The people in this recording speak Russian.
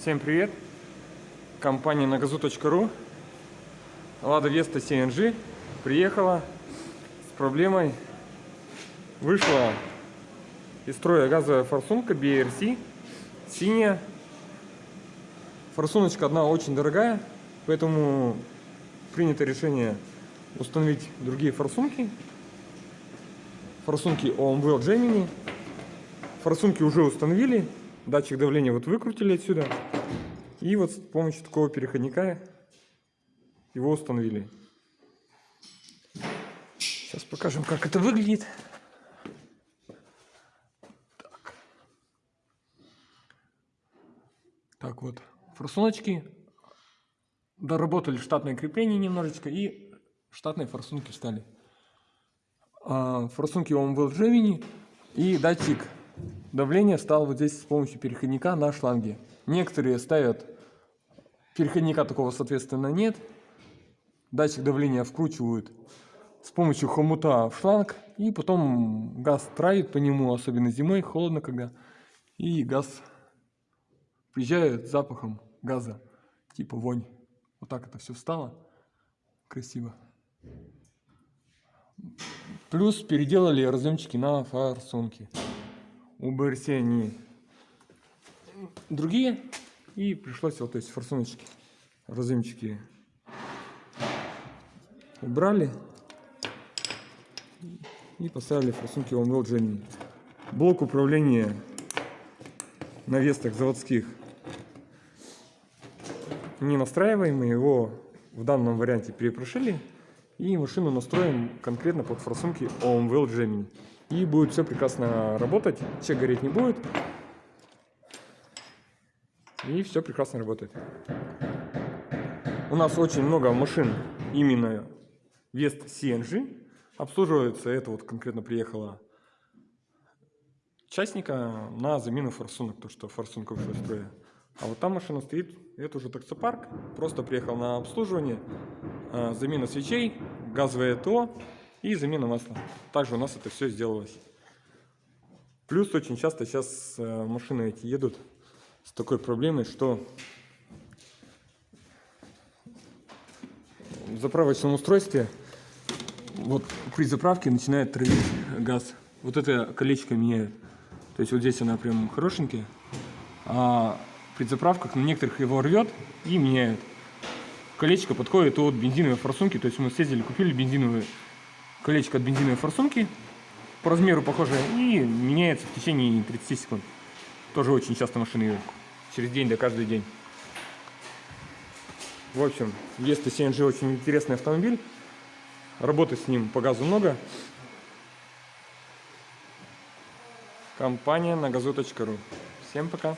Всем привет! Компания nagazu.ru Лада Веста CNG приехала с проблемой. Вышла из строя газовая форсунка BRC, синяя. Форсуночка одна очень дорогая, поэтому принято решение установить другие форсунки. Форсунки OMWell Gemini. Форсунки уже установили, датчик давления вот выкрутили отсюда. И вот с помощью такого переходника его установили. Сейчас покажем, как это выглядит. Так, так вот, форсуночки. Доработали штатное крепление немножечко и штатные форсунки встали. А, форсунки OMWell Gemini и датчик давления стал вот здесь с помощью переходника на шланге. Некоторые ставят переходника такого, соответственно, нет. Датчик давления вкручивают с помощью хомута в шланг, и потом газ травит по нему, особенно зимой, холодно когда, и газ приезжает запахом газа, типа вонь. Вот так это все встало, красиво. Плюс переделали разъемчики на форсунки. У БРС они другие. И пришлось вот эти форсуночки, разъемчики убрали. И поставили форсунки OneWell Gemini. Блок управления на вестах заводских не настраиваемый. Его в данном варианте перепрошили. И машину настроим конкретно под форсунки OMWell Gemini. И будет все прекрасно работать, чек гореть не будет. И все прекрасно работает. У нас очень много машин именно Вест CNG. Обслуживается, это вот конкретно приехала частника на замену форсунок, то что форсунка вышла из строя. А вот там машина стоит, это уже таксопарк, просто приехал на обслуживание, а, замена свечей, газовое ТО и замена масла. Также у нас это все сделалось. Плюс очень часто сейчас э, машины эти едут с такой проблемой, что в заправочном устройстве вот при заправке начинает травить газ. Вот это колечко меняет. То есть вот здесь она прям хорошенькая, а при заправках на некоторых его рвет и меняет. Колечко подходит от бензиновой форсунки, то есть мы съездили, купили бензиновое колечко от бензиновой форсунки, по размеру похожее, и меняется в течение 30 секунд. Тоже очень часто машины через день, да каждый день. В общем, Vesta CNG очень интересный автомобиль. Работы с ним по газу много. Компания на газу.ру. Всем пока.